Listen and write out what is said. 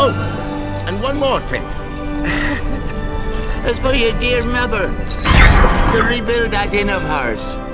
Oh, and one more thing. As for your dear mother, to rebuild that inn of hers.